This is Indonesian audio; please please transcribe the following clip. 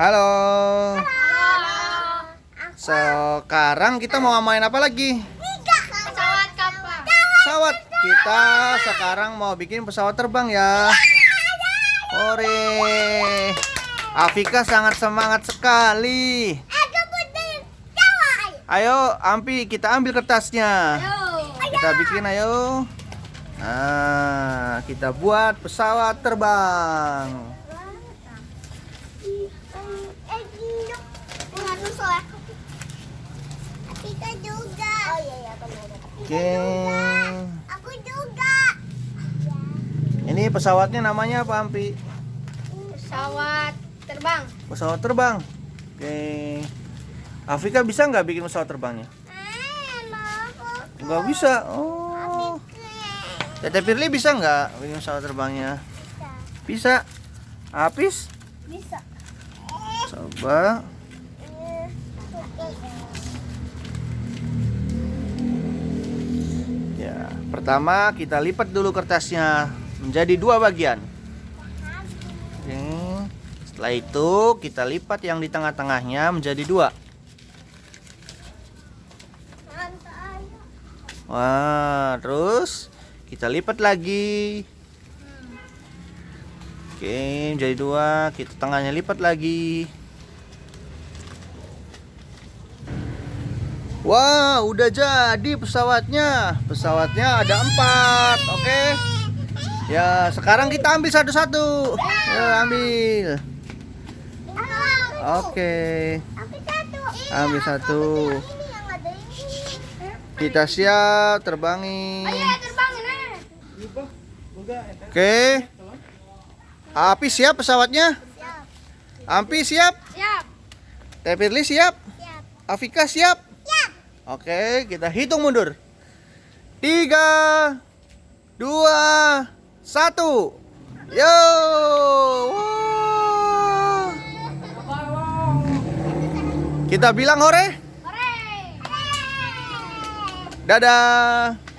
Halo. Halo. Sekarang kita mau main apa lagi? Pesawat kapal. Pesawat. Kita sekarang mau bikin pesawat terbang ya. Ore. Afika sangat semangat sekali. Ayo, Ampi, kita ambil kertasnya. Ayo. Kita bikin ayo. Nah, kita buat pesawat terbang. Kita juga. Oh iya iya Oke. Aku juga. Ini pesawatnya namanya apa, Ampi? Pesawat terbang. Pesawat terbang. Oke. Afrika bisa nggak bikin pesawat terbangnya? Eh, Nggak bisa. Oh. Tete Firly bisa nggak bikin pesawat terbangnya? Bisa. Apis? Bisa. Coba. Pertama kita lipat dulu kertasnya menjadi dua bagian. Setelah itu kita lipat yang di tengah-tengahnya menjadi dua. Wah, terus kita lipat lagi. Oke, menjadi dua. Kita tengahnya lipat lagi. Wah, udah jadi pesawatnya. Pesawatnya ada empat, oke. Ya, sekarang kita ambil satu-satu. Ya, ambil. Oke, satu. ambil satu. Kita siap terbangin. Ayo terbangin eh. Oke. Api siap pesawatnya? Siap. Ampi siap? Siap. Tepirli siap? Siap. Afika siap? Oke, kita hitung mundur. Tiga, dua, satu. Yo! Wah. Kita bilang hore. Hore. Dadah.